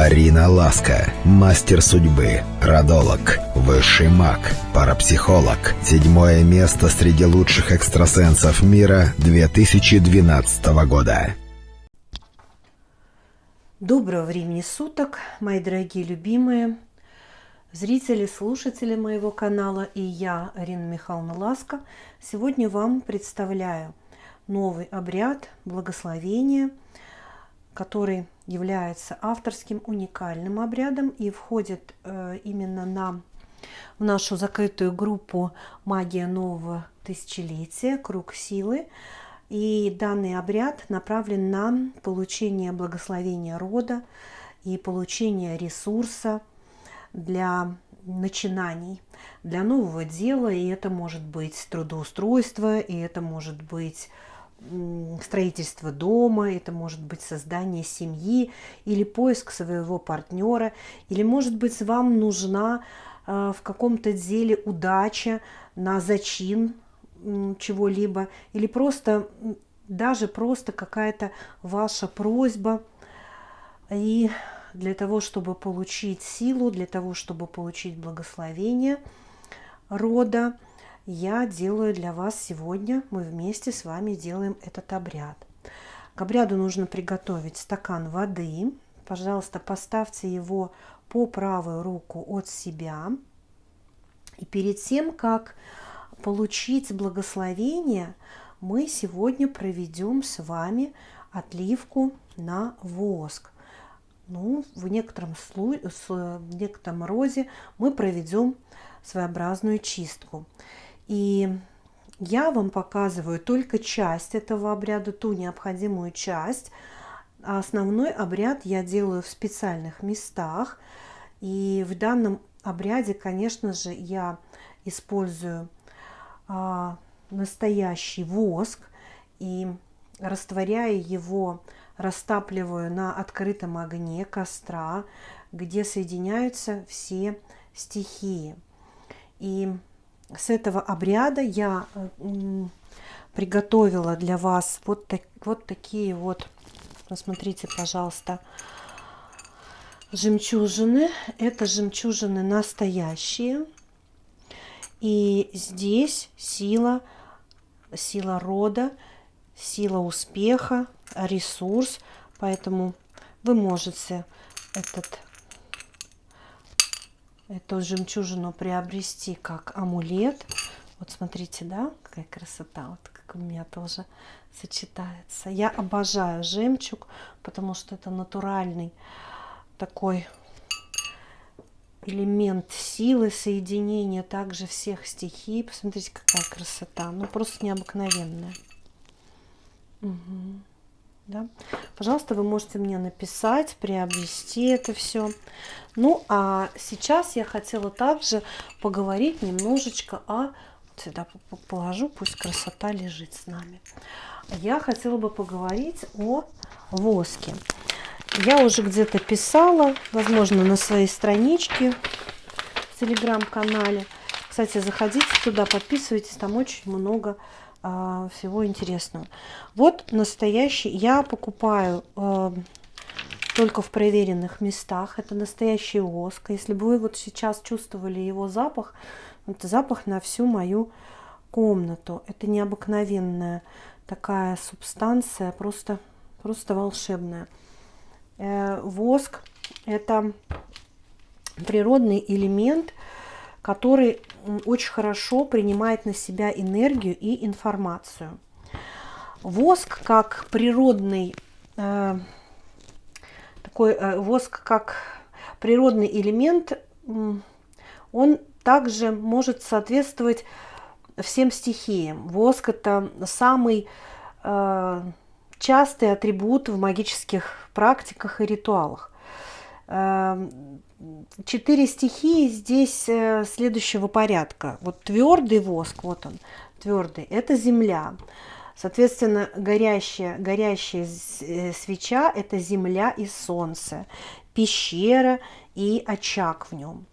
Арина Ласка, мастер судьбы, родолог, высший маг, парапсихолог. Седьмое место среди лучших экстрасенсов мира 2012 года. Доброго времени суток, мои дорогие любимые зрители, слушатели моего канала и я, Арина Михайловна Ласка, сегодня вам представляю новый обряд благословения, который является авторским уникальным обрядом и входит э, именно на, в нашу закрытую группу «Магия нового тысячелетия. Круг силы». И данный обряд направлен на получение благословения рода и получение ресурса для начинаний, для нового дела. И это может быть трудоустройство, и это может быть строительство дома, это может быть создание семьи или поиск своего партнера, или может быть вам нужна э, в каком-то деле удача на зачин чего-либо, или просто даже просто какая-то ваша просьба. И для того, чтобы получить силу, для того, чтобы получить благословение рода, я делаю для вас сегодня, мы вместе с вами делаем этот обряд. К обряду нужно приготовить стакан воды. Пожалуйста, поставьте его по правую руку от себя. И перед тем, как получить благословение, мы сегодня проведем с вами отливку на воск. Ну, в некотором, слой, в некотором роде мы проведем своеобразную чистку. И я вам показываю только часть этого обряда, ту необходимую часть. А основной обряд я делаю в специальных местах. И в данном обряде, конечно же, я использую а, настоящий воск и растворяя его, растапливаю на открытом огне костра, где соединяются все стихии. И с этого обряда я приготовила для вас вот, так, вот такие вот, посмотрите, пожалуйста, жемчужины. Это жемчужины настоящие. И здесь сила, сила рода, сила успеха, ресурс. Поэтому вы можете этот эту жемчужину приобрести как амулет. Вот смотрите, да, какая красота, вот как у меня тоже сочетается. Я обожаю жемчуг, потому что это натуральный такой элемент силы, соединения также всех стихий. Посмотрите, какая красота. Ну, просто необыкновенная. Угу да, пожалуйста, вы можете мне написать, приобрести это все. Ну, а сейчас я хотела также поговорить немножечко о... Вот сюда положу, пусть красота лежит с нами. Я хотела бы поговорить о воске. Я уже где-то писала, возможно, на своей страничке в телеграм-канале. Кстати, заходите туда, подписывайтесь, там очень много а, всего интересного. Вот настоящий, я покупаю э, только в проверенных местах. Это настоящий воск. Если бы вы вот сейчас чувствовали его запах, это запах на всю мою комнату. Это необыкновенная такая субстанция, просто, просто волшебная. Э, воск это природный элемент, который очень хорошо принимает на себя энергию и информацию. Воск как природный э, такой э, воск как природный элемент, он также может соответствовать всем стихиям. Воск это самый э, частый атрибут в магических практиках и ритуалах. Э, четыре стихии здесь э, следующего порядка. Вот твердый воск, вот он, твердый, это земля. Соответственно, горящая, горящая э, свеча – это земля и солнце, пещера и очаг в нем.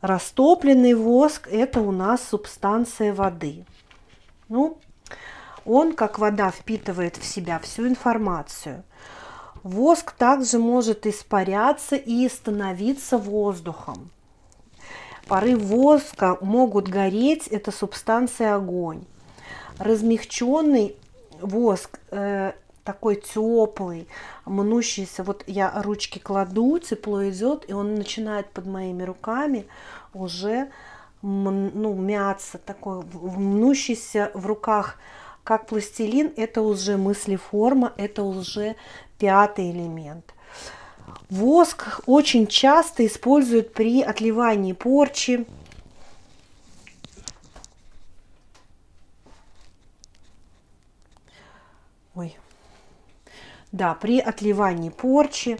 Растопленный воск – это у нас субстанция воды. Ну, он, как вода, впитывает в себя всю информацию. Воск также может испаряться и становиться воздухом. Пары воска могут гореть, это субстанция огонь. Размягченный воск э, такой теплый, мнущийся, вот я ручки кладу, тепло идет, и он начинает под моими руками уже ну, мяться, такой мнущийся в руках, как пластилин, это уже мыслеформа, это уже пятый элемент. Воск очень часто используют при отливании порчи. Ой. Да, при отливании порчи.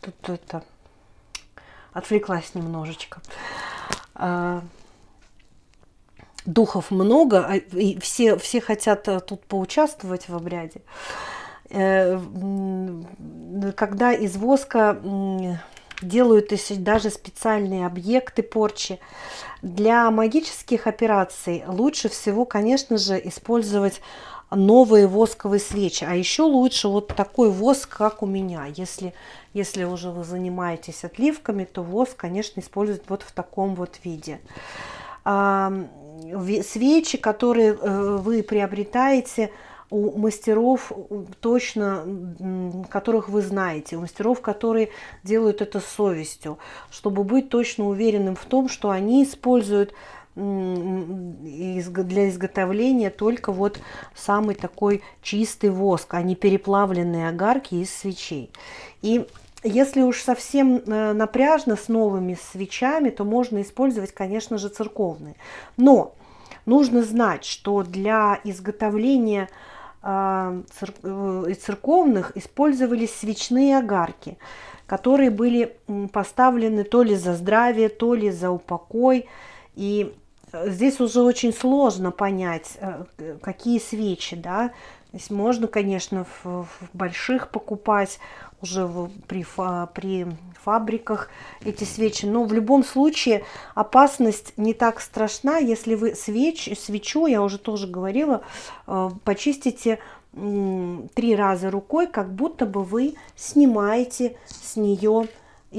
Тут это отвлеклась немножечко. Духов много, а, и все, все хотят э, тут поучаствовать в обряде. Э, когда из воска делают даже специальные объекты порчи. Для магических операций лучше всего, конечно же, использовать новые восковые свечи. А еще лучше вот такой воск, как у меня. Если, если уже вы занимаетесь отливками, то воск, конечно, использовать вот в таком вот виде. Свечи, которые э, вы приобретаете, у мастеров точно, которых вы знаете, у мастеров, которые делают это с совестью, чтобы быть точно уверенным в том, что они используют для изготовления только вот самый такой чистый воск, а не переплавленные огарки из свечей. И если уж совсем э, напряжно с новыми свечами, то можно использовать, конечно же, церковные. Но нужно знать, что для изготовления а, э, церковных использовались свечные огарки, которые были поставлены то ли за здравие, то ли за упокой. И э, здесь уже очень сложно понять, э, какие свечи, да, Здесь можно, конечно, в, в больших покупать уже в, при, при фабриках эти свечи, но в любом случае опасность не так страшна, если вы свеч, свечу, я уже тоже говорила, э, почистите три раза рукой, как будто бы вы снимаете с нее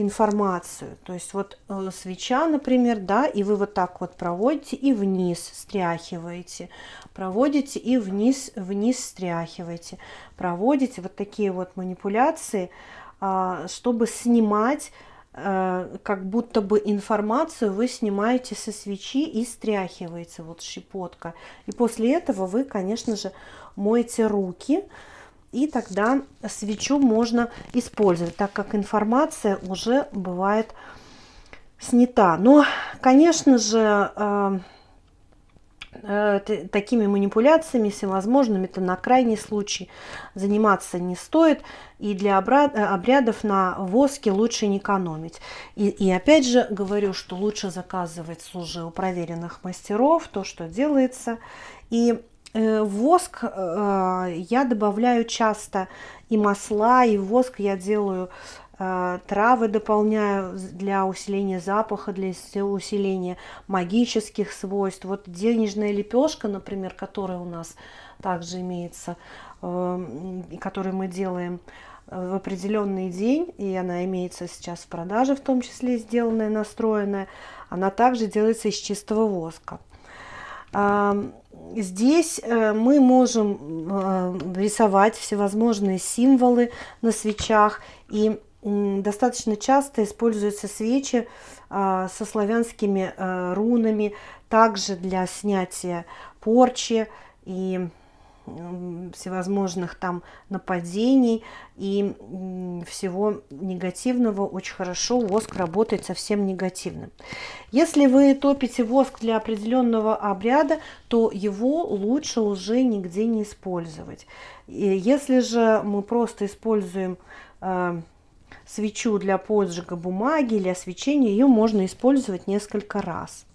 информацию. То есть вот э, свеча, например, да, и вы вот так вот проводите и вниз стряхиваете, проводите и вниз, вниз стряхиваете, проводите вот такие вот манипуляции, э, чтобы снимать э, как будто бы информацию вы снимаете со свечи и стряхиваете вот щепотка. И после этого вы, конечно же, моете руки, и тогда свечу можно использовать, так как информация уже бывает снята. Но, конечно же, э, э, такими манипуляциями всевозможными, это на крайний случай заниматься не стоит. И для обрядов на воске лучше не экономить. И, и опять же говорю, что лучше заказывать уже у проверенных мастеров то, что делается. И Э, воск э, я добавляю часто и масла, и воск я делаю э, травы дополняю для усиления запаха, для усиления магических свойств. Вот денежная лепешка, например, которая у нас также имеется, которую мы делаем в определенный день, и она имеется сейчас в продаже, в том числе сделанная, настроенная, она также делается из чистого воска. Здесь э, мы можем э, рисовать всевозможные символы на свечах. И достаточно часто используются свечи а, со славянскими э, рунами, также для снятия порчи и всевозможных там нападений и всего негативного очень хорошо воск работает совсем негативным. Если вы топите воск для определенного обряда, то его лучше уже нигде не использовать. И если же мы просто используем э, свечу для поджига бумаги или освещения, ее можно использовать несколько раз.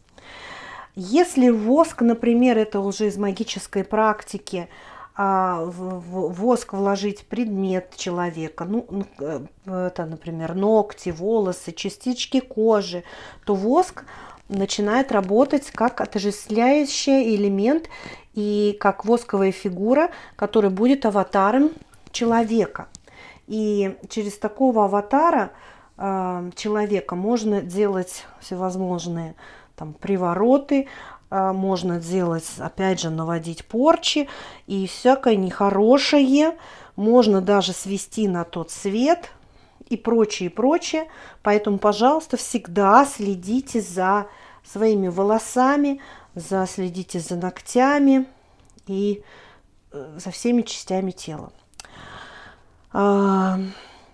Если воск, например, это уже из магической практики, а, воск вложить предмет человека, ну, э, это, например, ногти, волосы, частички кожи, то воск начинает работать как отождествляющий элемент и как восковая фигура, которая будет аватаром человека. И через такого аватара э, человека можно делать всевозможные там, привороты, э, можно делать, опять же, наводить порчи и всякое нехорошее. Можно даже свести на тот свет и прочее, и прочее. Поэтому, пожалуйста, всегда следите за своими волосами, за, следите за ногтями и э, за всеми частями тела.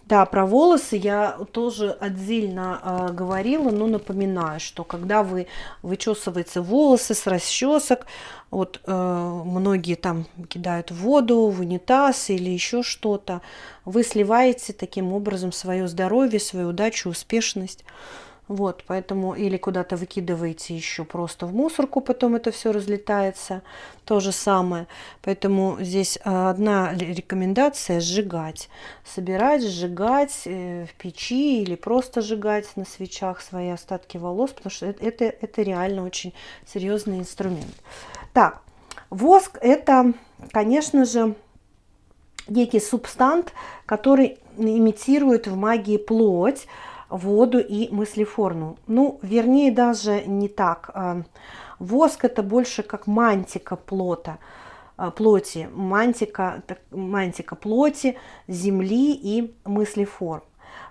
Да, про волосы я тоже отдельно а, говорила, но напоминаю, что когда вы вычесываете волосы с расчесок, вот э, многие там кидают в воду, в унитаз или еще что-то, вы сливаете таким образом свое здоровье, свою удачу, успешность. Вот, поэтому или куда-то выкидываете еще просто в мусорку, потом это все разлетается. То же самое. Поэтому здесь а, одна рекомендация – сжигать. Собирать, сжигать э, в печи или просто сжигать на свечах свои остатки волос, потому что это, это реально очень серьезный инструмент. Так, воск – это, конечно же, некий субстант, который имитирует в магии плоть, воду и мыслеформу. Ну, вернее, даже не так. А, воск это больше как мантика плота, а, плоти, мантика, мантика плоти, земли и мыслеформ.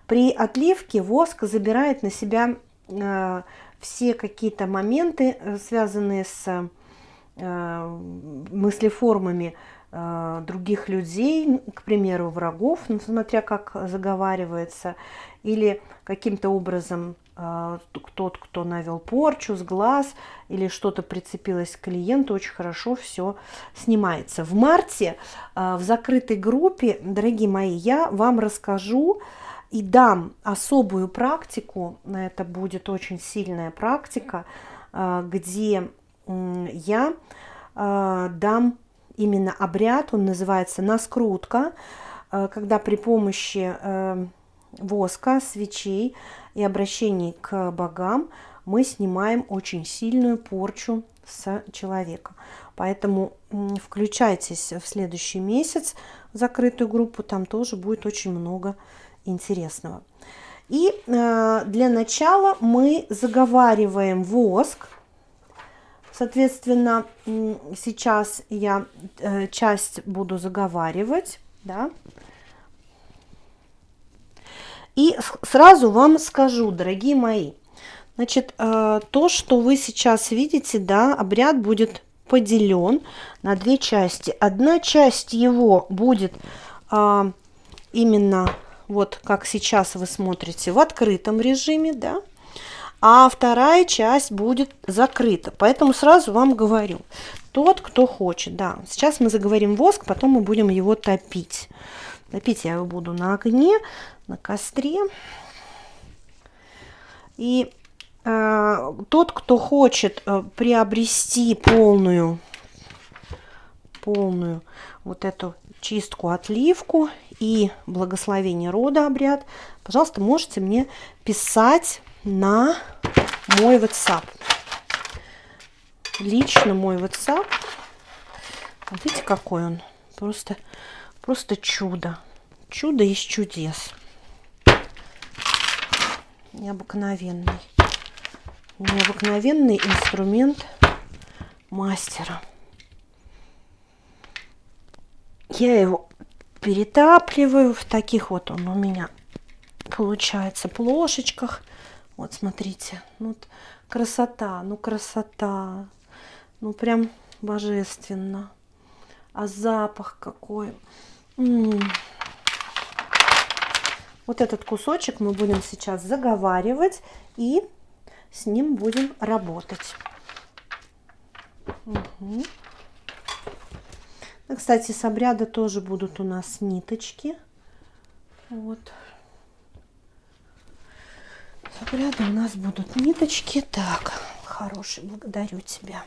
При отливке воск забирает на себя а, все какие-то моменты, э, связанные с мыслеформами других людей, к примеру, врагов, ну, смотря как заговаривается, или каким-то образом э, тот, кто навел порчу с глаз или что-то прицепилось к клиенту, очень хорошо все снимается. В марте э, в закрытой группе, дорогие мои, я вам расскажу и дам особую практику, это будет очень сильная практика, э, где я дам именно обряд, он называется наскрутка, когда при помощи воска, свечей и обращений к богам мы снимаем очень сильную порчу с человека. Поэтому включайтесь в следующий месяц в закрытую группу, там тоже будет очень много интересного. И э, для начала мы заговариваем воск. Соответственно, сейчас я э, часть буду заговаривать, да, и сразу вам скажу, дорогие мои, значит, э, то, что вы сейчас видите, да, обряд будет поделен на две части. Одна часть его будет а, именно вот как сейчас вы смотрите в открытом режиме, да, а вторая часть будет закрыта. Поэтому сразу вам говорю, тот, кто хочет, да, сейчас мы заговорим воск, потом мы будем его топить. Топить я его буду на огне, на костре. И э, тот, кто хочет э, приобрести полную, полную вот эту чистку, отливку и благословение рода обряд, пожалуйста, можете мне писать на мой WhatsApp. Лично мой WhatsApp. Видите, какой он? Просто, просто чудо. Чудо из чудес необыкновенный. Необыкновенный инструмент мастера. Я его перетапливаю в таких вот он у меня получается плошечках. Вот смотрите, ну, красота, ну красота, ну прям божественно. А запах какой. М -м. Вот этот кусочек мы будем сейчас заговаривать и с ним будем работать. Угу. Кстати, с обряда тоже будут у нас ниточки. Вот. С обряда у нас будут ниточки. Так, хороший, благодарю тебя.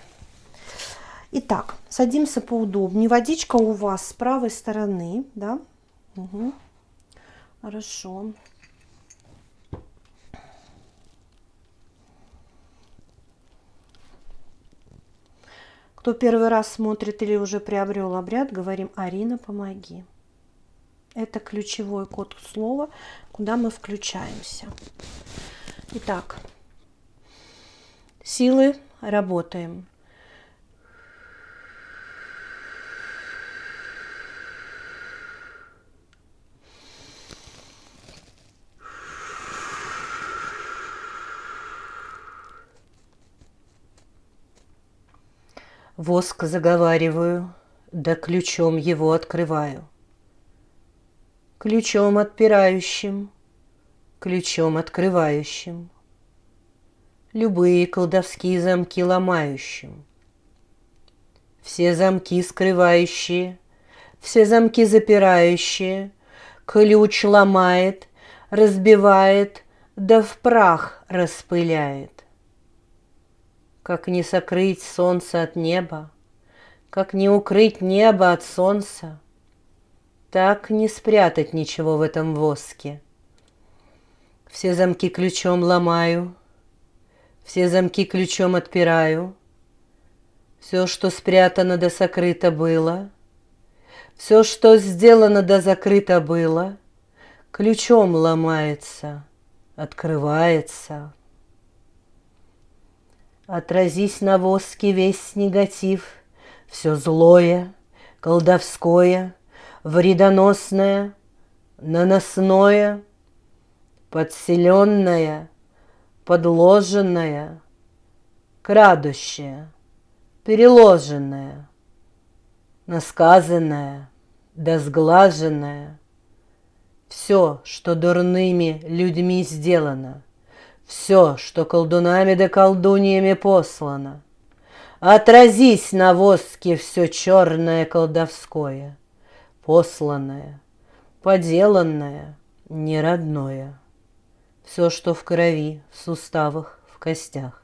Итак, садимся поудобнее. Водичка у вас с правой стороны, да? Угу. Хорошо. Кто первый раз смотрит или уже приобрел обряд, говорим «Арина, помоги». Это ключевой код слова, куда мы включаемся. Итак, силы работаем. Воск заговариваю, да ключом его открываю. Ключом отпирающим, ключом открывающим, Любые колдовские замки ломающим. Все замки скрывающие, все замки запирающие, Ключ ломает, разбивает, да в прах распыляет. Как не сокрыть солнце от неба, Как не укрыть небо от солнца, Так не спрятать ничего в этом воске. Все замки ключом ломаю, Все замки ключом отпираю, Все, что спрятано да сокрыто было, Все, что сделано да закрыто было, Ключом ломается, открывается. Отразись на воске весь негатив, Все злое, колдовское, Вредоносное, наносное, Подселенное, подложенное, Крадущее, переложенное, Насказанное, да сглаженное, Все, что дурными людьми сделано — все, что колдунами да колдуньями послано. Отразись на воске все черное колдовское, посланное, поделанное, неродное. Все, что в крови, в суставах, в костях,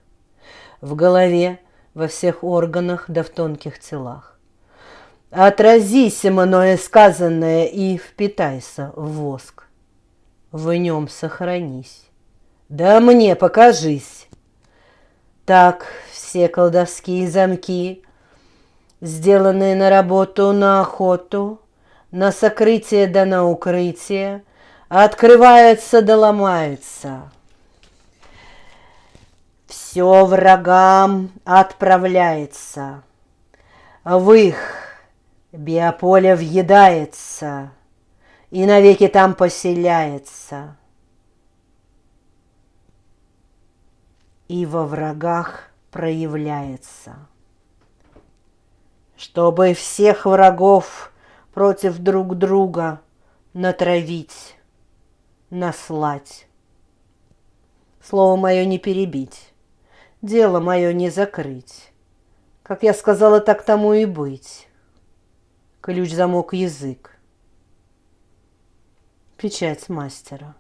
в голове, во всех органах да в тонких телах. Отразись мною сказанное и впитайся в воск. В нем сохранись. Да мне покажись. Так все колдовские замки, сделанные на работу, на охоту, на сокрытие да на укрытие, открываются да ломаются. Все врагам отправляется, в их биополе въедается и навеки там поселяется. и во врагах проявляется. Чтобы всех врагов против друг друга натравить, наслать. Слово мое не перебить, дело мое не закрыть. Как я сказала, так тому и быть. Ключ, замок, язык. Печать мастера.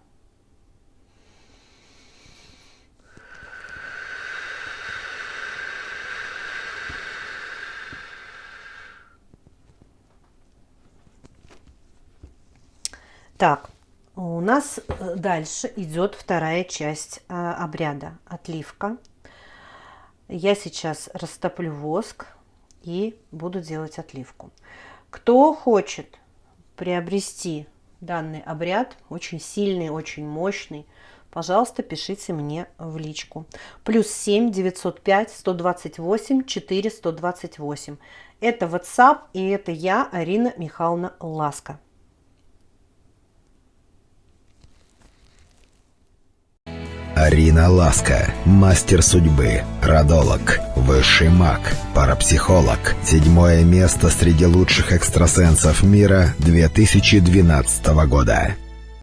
Так, у нас э, дальше идет вторая часть э, обряда отливка. Я сейчас растоплю воск и буду делать отливку. Кто хочет приобрести данный обряд, очень сильный, очень мощный, пожалуйста, пишите мне в личку. Плюс 7 905 128 4 128. Это WhatsApp и это я, Арина Михайловна Ласка. Арина Ласка, мастер судьбы, родолог, высший маг, парапсихолог. Седьмое место среди лучших экстрасенсов мира 2012 года.